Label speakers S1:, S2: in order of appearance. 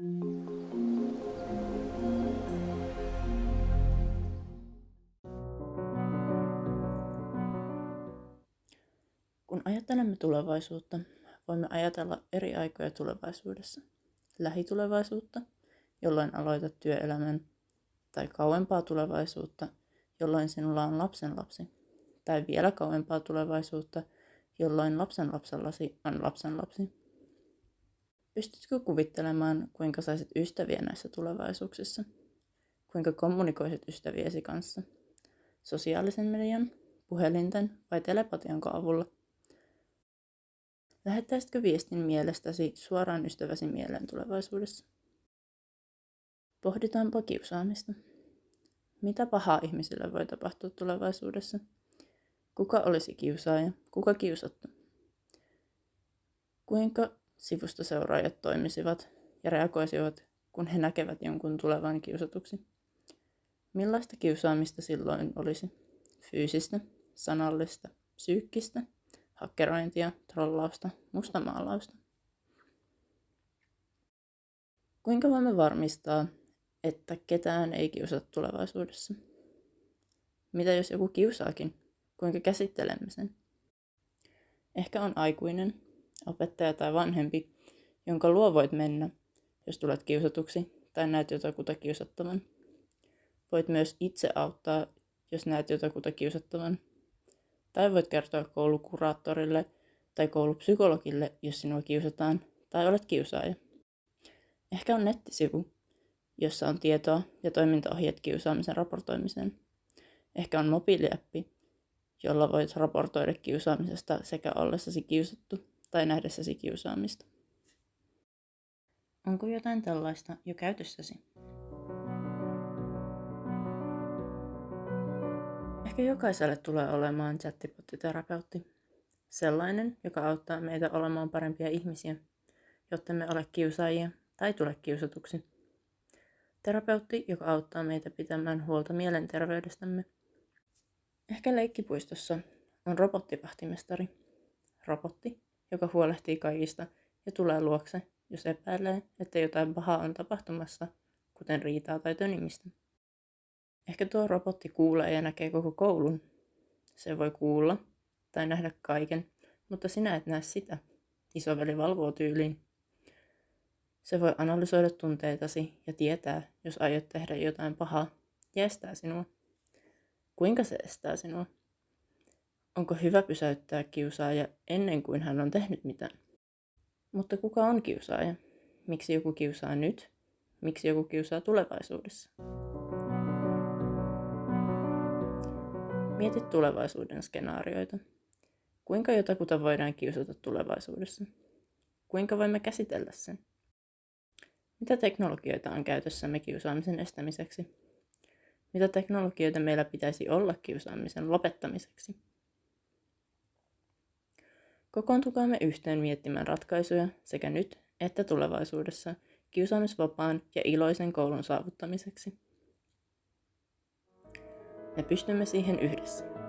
S1: Kun ajattelemme tulevaisuutta, voimme ajatella eri aikoja tulevaisuudessa. Lähitulevaisuutta, jolloin aloitat työelämän, tai kauempaa tulevaisuutta, jolloin sinulla on lapsenlapsi, tai vielä kauempaa tulevaisuutta, jolloin lapsenlapsellasi on lapsenlapsi. Pystytkö kuvittelemaan, kuinka saisit ystäviä näissä tulevaisuuksissa? Kuinka kommunikoisit ystäviesi kanssa? Sosiaalisen median, puhelinten vai telepatianko avulla? Lähettäisitkö viestin mielestäsi suoraan ystäväsi mieleen tulevaisuudessa? Pohditaanpa kiusaamista. Mitä pahaa ihmisille voi tapahtua tulevaisuudessa? Kuka olisi kiusaaja? Kuka kiusattu? Kuinka sivustoseuraajat toimisivat ja reagoisivat, kun he näkevät jonkun tulevan kiusatuksi? Millaista kiusaamista silloin olisi? Fyysistä, sanallista, psyykkistä, hakkerointia, trollausta, mustamaalausta? Kuinka voimme varmistaa, että ketään ei kiusata tulevaisuudessa? Mitä jos joku kiusaakin? Kuinka käsittelemme sen? Ehkä on aikuinen, opettaja tai vanhempi, jonka luo voit mennä, jos tulet kiusatuksi tai näet jotakuta kiusattavan. Voit myös itse auttaa, jos näet jotakuta kiusattavan. Tai voit kertoa koulukuraattorille tai koulupsykologille, jos sinua kiusataan tai olet kiusaaja. Ehkä on nettisivu, jossa on tietoa ja toimintaohjeet kiusaamisen raportoimiseen. Ehkä on mobiiliäppi, jolla voit raportoida kiusaamisesta sekä ollessasi kiusattu tai nähdessäsi kiusaamista. Onko jotain tällaista jo käytössäsi? Ehkä jokaiselle tulee olemaan chattipottiterapeutti. Sellainen, joka auttaa meitä olemaan parempia ihmisiä, jotta me ole kiusaajia tai tule kiusatuksi. Terapeutti, joka auttaa meitä pitämään huolta mielenterveydestämme. Ehkä leikkipuistossa on robottivahtimestari. Robotti, joka huolehtii kaikista ja tulee luokse, jos epäilee, että jotain pahaa on tapahtumassa, kuten riitaa tai tönimistä. Ehkä tuo robotti kuulee ja näkee koko koulun. Se voi kuulla tai nähdä kaiken, mutta sinä et näe sitä. Isoveli valvoo tyyliin. Se voi analysoida tunteitasi ja tietää, jos aiot tehdä jotain pahaa, ja estää sinua. Kuinka se estää sinua? Onko hyvä pysäyttää kiusaaja ennen kuin hän on tehnyt mitään? Mutta kuka on kiusaaja? Miksi joku kiusaa nyt? Miksi joku kiusaa tulevaisuudessa? Mieti tulevaisuuden skenaarioita. Kuinka jotakuta voidaan kiusata tulevaisuudessa? Kuinka voimme käsitellä sen? Mitä teknologioita on käytössämme kiusaamisen estämiseksi? Mitä teknologioita meillä pitäisi olla kiusaamisen lopettamiseksi? Kokoontukaamme yhteen miettimään ratkaisuja sekä nyt että tulevaisuudessa kiusaamisvapaan ja iloisen koulun saavuttamiseksi. Me pystymme siihen yhdessä.